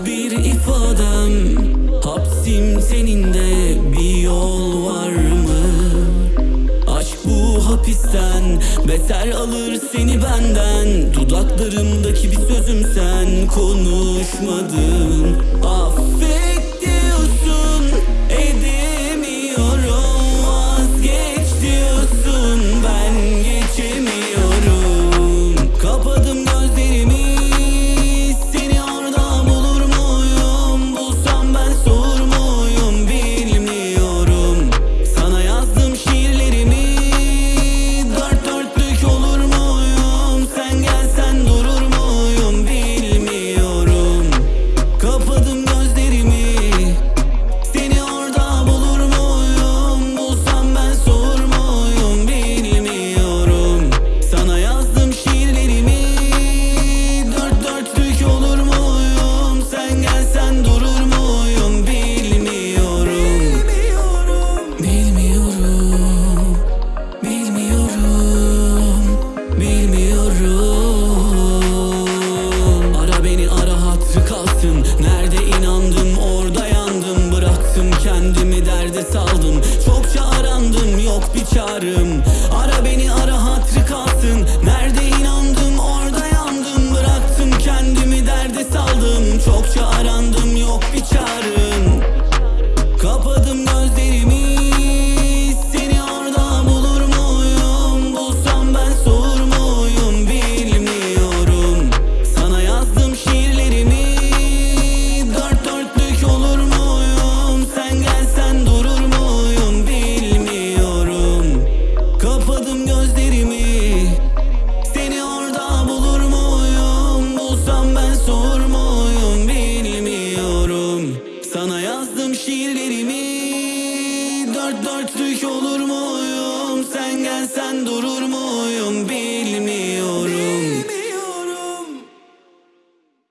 bilmem Hapsim senin de bir yol var mı? Aşk bu hapisten beter alır seni benden Dudaklarımdaki bir sözüm sen konuşmadın Affet kendimi derde saldım. Çokça arandım yok bir çarım. Ara beni ara hatrı kalsın. Nerede inandım? Orada yandım. Bıraktım kendimi derde saldım. Çokça arandım Bulsam ben sor muyum Bilmiyorum. Sana yazdım şiirlerimi. Dört dörtlük olur muyum? Sen gelsen durur muyum